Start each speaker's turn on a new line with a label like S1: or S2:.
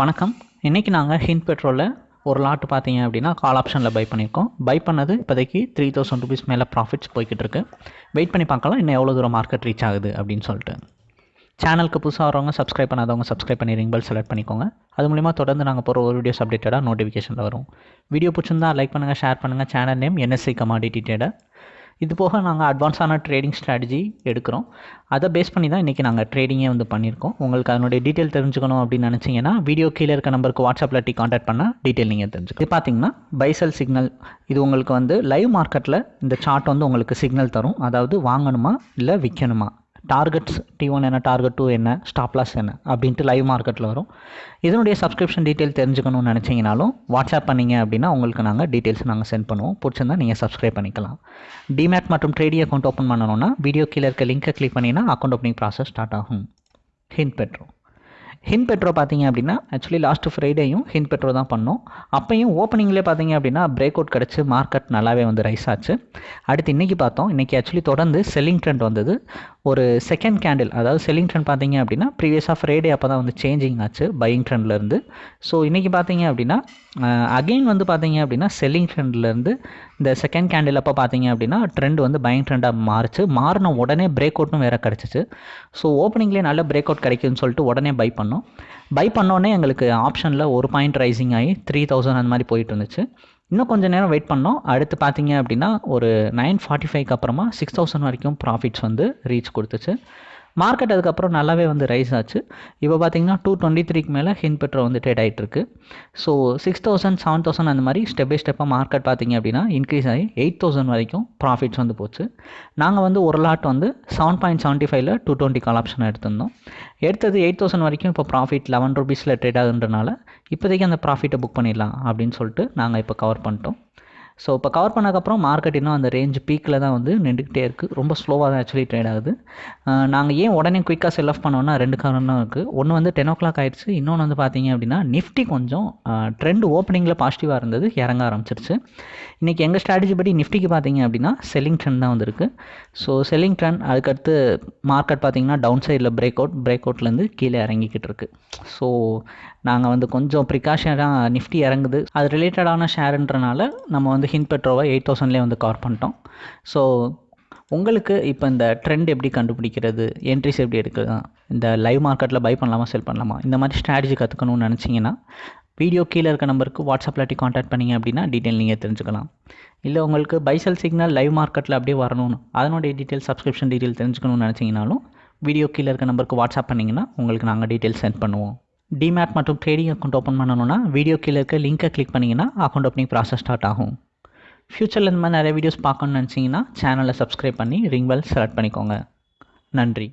S1: வணக்கம். இன்றைக்கி நாங்கள் ஹிண்ட் பெட்ரோலில் ஒரு லாட்டு பார்த்தீங்க அப்படின்னா கால் ஆப்ஷனில் பை பண்ணியிருக்கோம் பை பண்ணது இப்போதைக்கு த்ரீ தௌசண்ட் ருபீஸ் மேலே ப்ராஃபிட்ஸ் போய்கிட்டு இருக்கு. வெயிட் பண்ணி பார்க்கலாம் இன்னும் எவ்வளோ தூரம் மார்க்கெட் ரீச் ஆகுது அப்படின்னு சொல்லிட்டு. சேனலுக்கு புதுசாக வரவங்க சப்ஸ்கிரைப் பண்ணாதவங்க சப்ஸ்கிரைப் பண்ணி ரிங் பெல் செலக்ட் பண்ணிக்கோங்க. அது மூலிமா தொடர்ந்து நாங்கள் போகிற ஒரு வீடியோஸ் அப்டேட்டடாக நோட்டிஃபிகேஷனில் வரும். வீடியோ பிடிச்சிருந்தா லைக் பண்ணுங்கள் ஷேர் பண்ணுங்கள் channel name NSC commodity trader இது போக நாங்கள் அட்வான்ஸான ட்ரேடிங் ஸ்ட்ராட்டஜி எடுக்கிறோம். அதை பேஸ் பண்ணி தான் இன்றைக்கி நாங்கள் ட்ரேடிங்கே வந்து பண்ணியிருக்கோம். உங்களுக்கு அதனுடைய டீட்டெயில் தெரிஞ்சுக்கணும் அப்படின்னு நினச்சிங்கன்னா வீடியோ கீழே இருக்க நம்பருக்கு வாட்ஸ்அப்பில் டி காண்டாக்ட் பண்ணால் டீட்டெயில் நீங்கள் தெரிஞ்சுக்கலாம். இது பார்த்தீங்கன்னா பைசல் சிக்னல் இது உங்களுக்கு வந்து லைவ் மார்க்கெட்டில் இந்த சார்ட் வந்து உங்களுக்கு சிக்னல் தரும். அதாவது வாங்கணுமா இல்லை விற்கணுமா டார்கெட்ஸ் டி ஒன் என்ன டார்கெட் டூ என்ன ஸ்டாப் லாஸ் என்ன அப்படின்ட்டு லைவ் மார்க்கெட்டில் வரும். இதனுடைய சப்ஸ்கிரிப்ஷன் டீட்டெயில் தெரிஞ்சுக்கணும்னு நினச்சிங்கனாலும் வாட்ஸ்அப் பண்ணிங்க அப்படின்னா உங்களுக்கு நாங்கள் டீட்டெயில்ஸ் நாங்கள் சென்ட் பண்ணுவோம். பிடிச்சிருந்தா நீங்கள் சப்ஸ்கிரைப் பண்ணிக்கலாம். டிமேட் மற்றும் ட்ரேடி அக்கௌண்ட் ஓப்பன் பண்ணணும்னா வீடியோ கீழே இருக்க லிங்க்கை கிளிக் பண்ணிங்கன்னா அக்கௌண்ட் ஓப்பனிங் ப்ராசஸ் ஸ்டார்ட் ஆகும். ஹிண்ட் பெட்ரோ ஹின் பெட்ரோ பார்த்தீங்க அப்படின்னா ஆக்சுவலி லாஸ்ட் ஃப்ரைடேயும் ஹின் பெட்ரோ தான் பண்ணோம். அப்பையும் ஓப்பனிங்லேயே பார்த்தீங்க அப்படின்னா பிரேக் அவுட் கிடச்சி மார்க்கெட் நல்லாவே வந்து ரைஸ் ஆச்சு. அடுத்து இன்றைக்கி பார்த்தோம். இன்றைக்கி ஆக்சுவலி தொடர்ந்து செல்லிங் ட்ரெண்ட் வந்தது. ஒரு செகண்ட் கேண்டில் அதாவது செல்லிங் ட்ரெண்ட் பார்த்தீங்க அப்படின்னா ப்ரீவியஸாக ஃப்ரைடே அப்போ தான் வந்து சேஞ்சிங் ஆச்சு பையிங் ட்ரெண்ட்லேருந்து ஸோ இன்றைக்கி பார்த்தீங்க அப்படின்னா அகெயின் வந்து பார்த்தீங்க அப்படின்னா செல்லிங் ட்ரெண்ட்லேருந்து இந்த செகண்ட் கேண்டில் அப்போ பார்த்தீங்க அப்படின்னா ட்ரெண்ட் வந்து பையிங் ட்ரெண்டாக மாறுச்சு. மாறின உடனே பிரேக் அவுட்டும் வேறு கிடச்சிச்சு. ஸோ ஓப்பனிங்லேயே நல்ல பிரேக் அவுட் கிடைக்குதுன்னு சொல்லிட்டு உடனே பை பண்ணோம். பை பண்ணோடனே எங்களுக்கு ஆப்ஷனில் ஒரு பாயிண்ட் ரைசிங் ஆகி த்ரீ தௌசண்ட் அந்த மாதிரி போயிட்டு இருந்துச்சு. இன்னும் கொஞ்சம் நேரம் வெயிட் பண்ணோம். அடுத்து பார்த்தீங்க அப்படின்னா ஒரு நைன் ஃபார்ட்டி ஃபைவ்க்கு அப்புறமா சிக்ஸ் தௌசண்ட் வரைக்கும் ப்ராஃபிட்ஸ் வந்து ரீச் கொடுத்துச்சு. மார்க்கெட் அதுக்கப்புறம் நல்லாவே வந்து ரைஸ் ஆச்சு. இப்போ பார்த்தீங்கன்னா டூ டுவெண்ட்டி த்ரீக்கு மேலே ஹின் பெட்ரோ வந்து ட்ரேட் ஆகிட்டு இருக்கு so six thousand seven thousand அந்த மாதிரி ஸ்டெப் பை ஸ்டெப்பாக மார்க்கெட் பார்த்தீங்க அப்படின்னா இன்க்ரீஸ் ஆகி எயிட் தௌசண்ட் வரைக்கும் ப்ராஃபிட்ஸ் வந்து போச்சு. நாங்கள் வந்து ஒரு லாட் வந்து செவன் பாயிண்ட் செவன்ட்டி ஃபைவ்ல டூ டுவெண்ட்டி கால் ஆப்ஷன் எடுத்திருந்தோம். எடுத்தது எயிட் தௌசண்ட் வரைக்கும் இப்போ ப்ராஃபிட் லெவன் ருபீஸில் ட்ரேட் ஆகுன்றனால இப்போதைக்கு அந்த ப்ராஃபிட்டை புக் பண்ணிடலாம் அப்படின்னு சொல்லிட்டு நாங்கள் இப்போ கவர் பண்ணிட்டோம். ஸோ இப்போ கவர் பண்ணதுக்கப்புறம் மார்க்கெட் இன்னும் அந்த ரேஞ்ச் பீக்கில் தான் வந்து நின்றுக்கிட்டே இருக்குது ரொம்ப ஸ்லோவாக தான் ஆக்சுவலி ட்ரேட் ஆகுது. நாங்கள் ஏன் உடனே குயிக்காக செல் ஆஃப் பண்ணோன்னா ரெண்டு காரணம் இருக்குது ஒன்று வந்து டென் ஓ கிளாக் ஆயிடுச்சு. இன்னொன்று வந்து பார்த்தீங்க அப்படின்னா நிஃப்டி கொஞ்சம் ட்ரெண்ட் ஓப்பனிங்கில் பாசிட்டிவாக இருந்தது. இறங்க ஆரம்பிச்சிருச்சு. இன்றைக்கி எங்கள் ஸ்ட்ராட்டஜி படி நிஃப்டிக்கு பார்த்தீங்க அப்படின்னா செல்லிங் ட்ரெண்ட் தான் வந்திருக்கு. ஸோ செல்லிங் ட்ரெண்ட் அதுக்கடுத்து மார்க்கெட் பார்த்தீங்கன்னா டவுன் சைடில் பிரேக் அவுட் பிரேக் அவுட்லேருந்து கீழே இறங்கிக்கிட்டு இருக்கு. ஸோ நாங்கள் வந்து கொஞ்சம் ப்ரிகாஷனாக நிஃப்டி இறங்குது. அது ரிலேட்டடான ஷேருன்றனால நம்ம வந்து ஹின் பெட்ரோவை எயிட் தௌசண்ட்லேயே வந்து கவர் பண்ணிட்டோம். ஸோ உங்களுக்கு இப்போ இந்த ட்ரெண்ட் எப்படி கண்டுபிடிக்கிறது? என்ட்ரிஸ் எப்படி எடுக்கலாம் இந்த லைவ் மார்க்கெட்டில் பை பண்ணலாமா செல் பண்ணலாமா? இந்த மாதிரி ஸ்ட்ராட்டஜி கற்றுக்கணும்னு நினச்சிங்கன்னா வீடியோ கீழே இருக்க நம்பருக்கு வாட்ஸ்அப்பில் காண்டாக்ட் பண்ணிங்க அப்படின்னா டீட்டெயில் நீங்கள் தெரிஞ்சுக்கலாம். இல்லை உங்களுக்கு பைசல் சிக்னல் லைவ் மார்க்கெட்டில் அப்படியே வரணும்னு அதனுடைய டீட்டெயில் சப்ஸ்கிரிப்ஷன் டீட்டெயில் தெரிஞ்சுக்கணும்னு நினச்சிங்கனாலும் வீடியோ கீழே இருக்க நம்பருக்கு வாட்ஸ்அப் பண்ணிங்கன்னா உங்களுக்கு நாங்கள் டீட்டெயில் சென்ட் பண்ணுவோம். டிமேட் மற்றும் ட்ரேடிங் அக்கௌண்ட் ஓப்பன் பண்ணணும்னா வீடியோ கீழே இருக்க லிங்கை கிளிக் பண்ணிங்கன்னா அக்கௌண்ட் ஓப்பனிங் ப்ராசஸ் ஸ்டார்ட் ஆகும். ஃப்யூச்சரில் இந்த மாதிரி நிறைய வீடியோஸ் பார்க்கணுன்னு நினச்சிங்கன்னா சேனலை சப்ஸ்கிரைப் பண்ணி ரிங் பெல் செலக்ட் பண்ணிக்கோங்க. நன்றி.